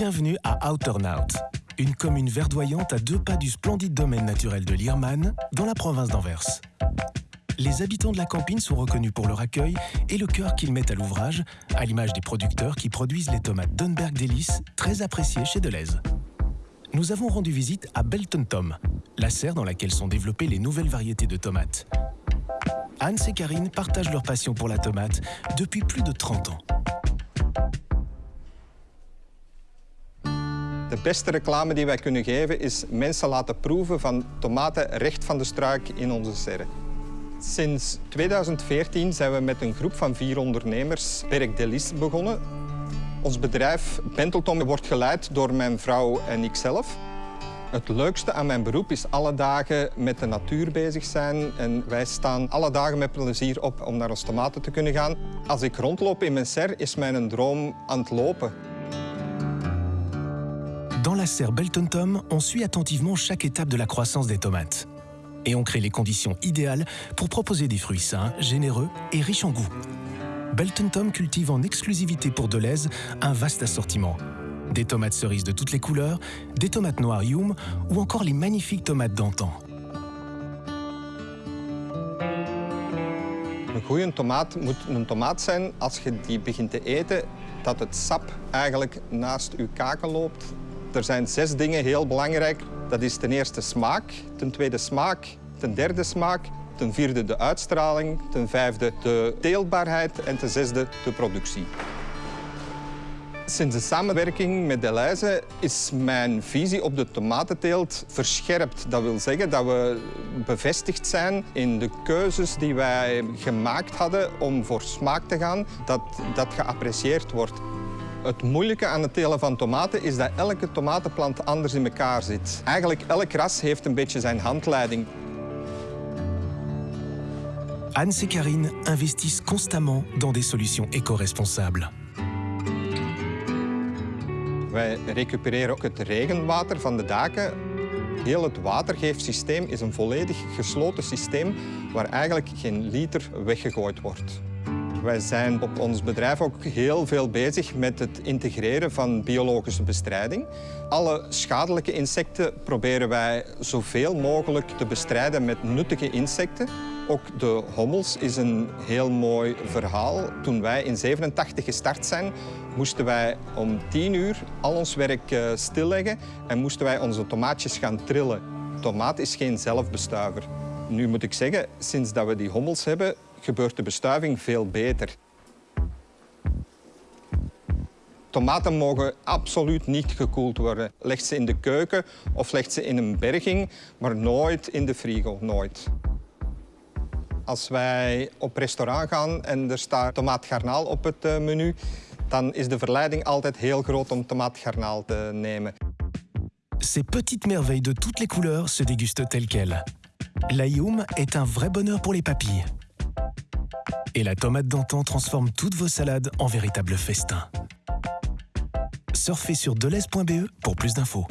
Bienvenue à Outernout, une commune verdoyante à deux pas du splendide domaine naturel de l'Irman, dans la province d'Anvers. Les habitants de la campine sont reconnus pour leur accueil et le cœur qu'ils mettent à l'ouvrage, à l'image des producteurs qui produisent les tomates Dunberg Delice, très appréciées chez Deleuze. Nous avons rendu visite à Belton Tom, la serre dans laquelle sont développées les nouvelles variétés de tomates. Hans et Karine partagent leur passion pour la tomate depuis plus de 30 ans. De beste reclame die wij kunnen geven is mensen laten proeven van tomaten recht van de struik in onze serre. Sinds 2014 zijn we met een groep van vier ondernemers Berk Delis begonnen. Ons bedrijf Benteltom wordt geleid door mijn vrouw en ikzelf. Het leukste aan mijn beroep is alle dagen met de natuur bezig zijn. En wij staan alle dagen met plezier op om naar ons tomaten te kunnen gaan. Als ik rondloop in mijn serre, is mijn droom aan het lopen. Dans la serre Belton Tom, on suit attentivement chaque étape de la croissance des tomates. Et on crée les conditions idéales pour proposer des fruits sains, généreux et riches en goût. Belton Tom cultive en exclusivité pour Deleuze un vaste assortiment. Des tomates cerises de toutes les couleurs, des tomates noires Yum ou encore les magnifiques tomates d'antan. Een goede sap naast je kaken. Er zijn zes dingen heel belangrijk. Dat is ten eerste smaak, ten tweede smaak, ten derde smaak, ten vierde de uitstraling, ten vijfde de teelbaarheid en ten zesde de productie. Sinds de samenwerking met Deleuze is mijn visie op de tomatenteelt verscherpt. Dat wil zeggen dat we bevestigd zijn in de keuzes die wij gemaakt hadden om voor smaak te gaan, dat dat geapprecieerd wordt. Het moeilijke aan het telen van tomaten is dat elke tomatenplant anders in elkaar zit. Eigenlijk elk ras heeft een beetje zijn handleiding. Hans et Karine investissent constamment dans des solutions éco-responsables. Wij recupereren ook het regenwater van de daken. Heel het watergeefsysteem is een volledig gesloten systeem waar eigenlijk geen liter weggegooid wordt. Wij zijn op ons bedrijf ook heel veel bezig met het integreren van biologische bestrijding. Alle schadelijke insecten proberen wij zoveel mogelijk te bestrijden met nuttige insecten. Ook de hommels is een heel mooi verhaal. Toen wij in 87 gestart zijn, moesten wij om 10 uur al ons werk eh, stilleggen en moesten wij onze tomaatjes gaan trillen. Tomaat is geen zelfbestuiver. Nu moet ik zeggen, sinds dat we die hommels hebben, gebeurt de bestuiving veel beter. Tomaten mogen absoluut niet gekoeld worden. Leg ze in de keuken of leg ze in een berging, maar nooit in de frigo, nooit. Als wij op restaurant gaan en er staat tomaatgarnaal op het eh, menu, dan is de verleiding altijd heel groot om tomaatgarnaal te nemen. Ces petites merveilles de toutes les couleurs se dégustent telles quelles. L'aïoum est un vrai bonheur pour les papilles. Et la tomate d'antan transforme toutes vos salades en véritable festin. Surfez sur deleuze.be pour plus d'infos.